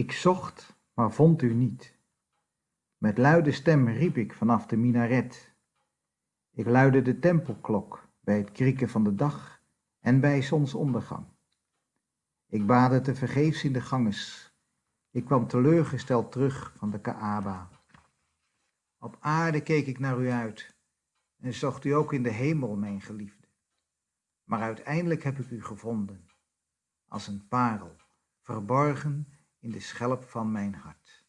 Ik zocht, maar vond u niet. Met luide stem riep ik vanaf de minaret. Ik luidde de tempelklok bij het krieken van de dag en bij zonsondergang. Ik baadde te vergeefs in de ganges. Ik kwam teleurgesteld terug van de Kaaba. Op aarde keek ik naar u uit en zocht u ook in de hemel, mijn geliefde. Maar uiteindelijk heb ik u gevonden, als een parel, verborgen in de schelp van mijn hart.